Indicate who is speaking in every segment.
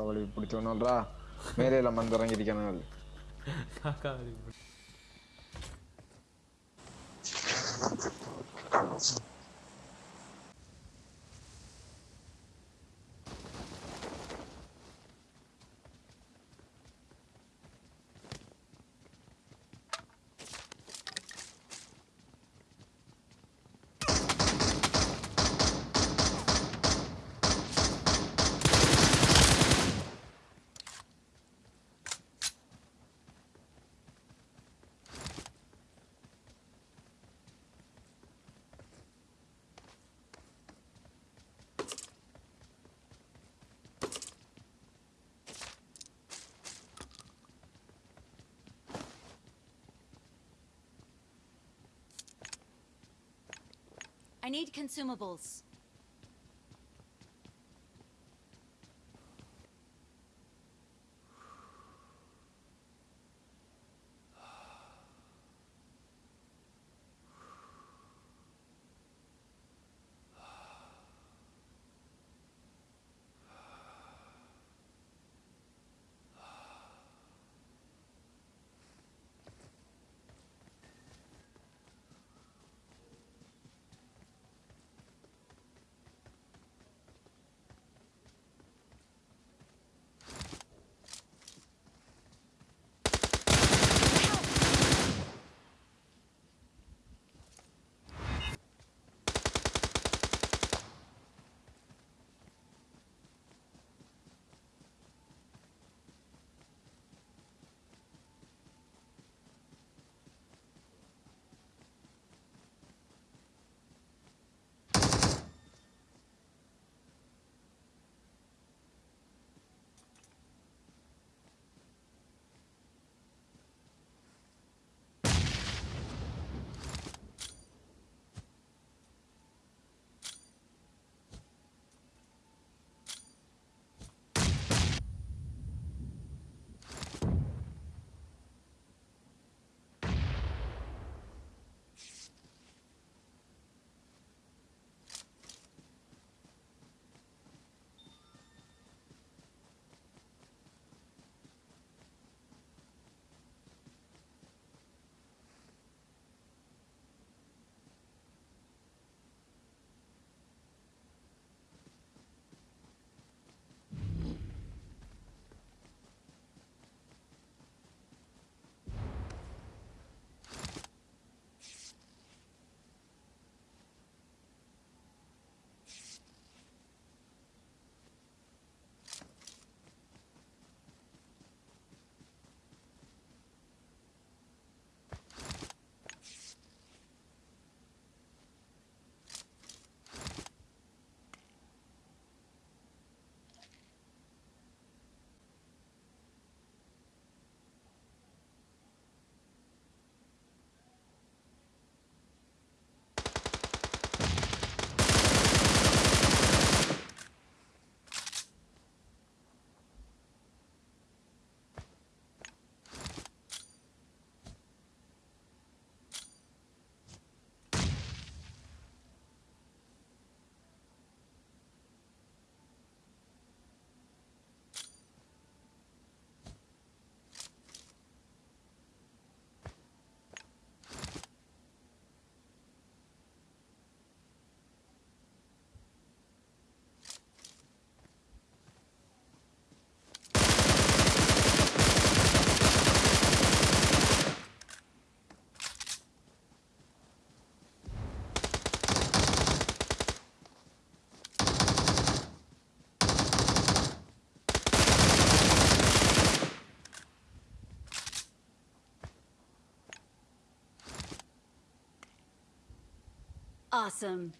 Speaker 1: காக்கா வலி பிடிச்சோன்னல்ரா மேலே வந்து இறங்கியிருக்கானுங்கள்
Speaker 2: காக்கா வலி
Speaker 3: need consumables. Awesome.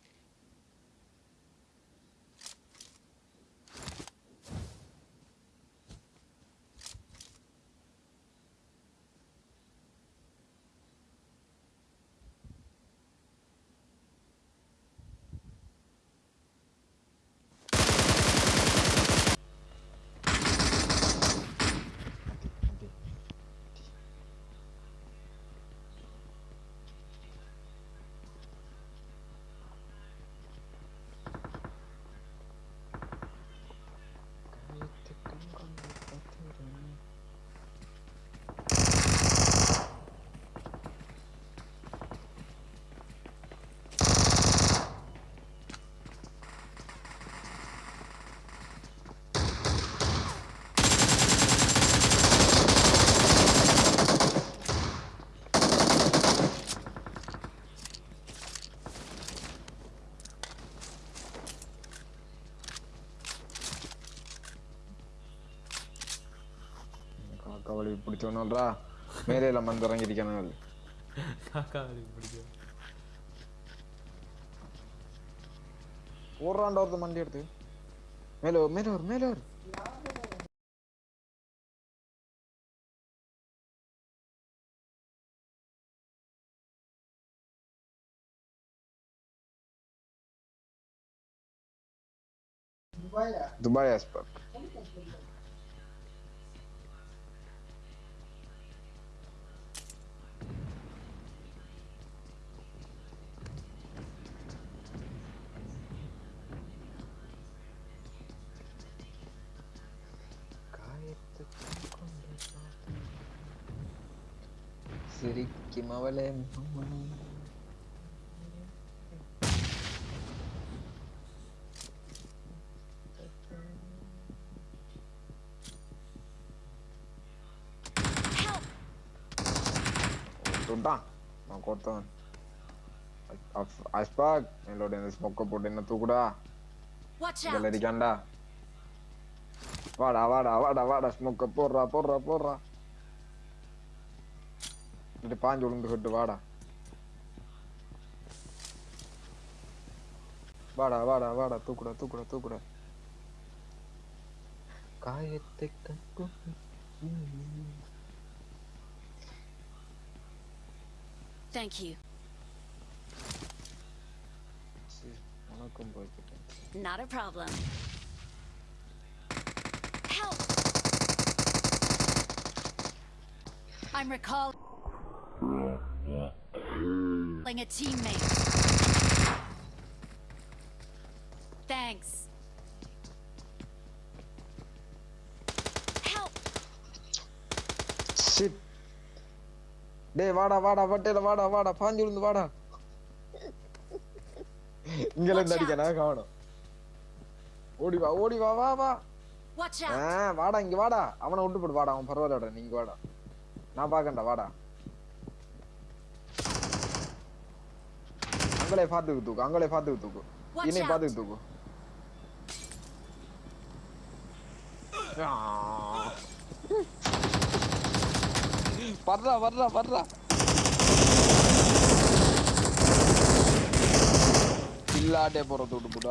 Speaker 1: காக்கா வலி பிடிச்சோன்னல்றா மேலே எல்லாம் வந்து இறங்கியிருக்கானுங்கள்
Speaker 2: காக்கா வலிக்கு பிடிக்கும்
Speaker 1: ஓடுறாண்டா ஒருத்தன் வண்டி எடுத்து. மேலே மேலே வரும் மேலே வரும் துபாய் ஆஸ்பக் Ricky Móviles. Tutta, ma corta. Iceberg, nell'ordine smocco pure
Speaker 3: in
Speaker 1: natura.
Speaker 3: Galerica
Speaker 1: andà. Vada, vada, vada, vada, smocco porra, porra, porra. இப்படி பாஞ்சு விழுந்து விட்டு வாடா வாடா வாடா வாடா தூக்குடா தூக்குடா தூக்குடா காயத்தை கட்டும்
Speaker 3: Thank you.
Speaker 1: உனக்கும் போய்கிட்டேன்
Speaker 3: Not a problem. Help! I'm recalling A teammate. Thanks. Help!
Speaker 1: Shit. டேய் வாடா வாடா வட்டையில வாடா வாடா பாஞ்சு விழுந்து வாடா இங்க இருந்து அடிக்க நான் காணும் ஓடி வா ஓடி வா வா வா! வாடா இங்க வாடா அவனை விட்டு போடு வாடா அவன் பரவாயில்லடா நீங்க வாடா நான் பாக்கண்டா வாடா அங்களே பாத்துக்கு தூக்கு அங்களே பாத்துக்கு தூக்கு இனி. பாத்துக்கு தூக்கு. வர்றா வர்றா வர்றா இல்லாட்டே போற தூட்டு போட்டு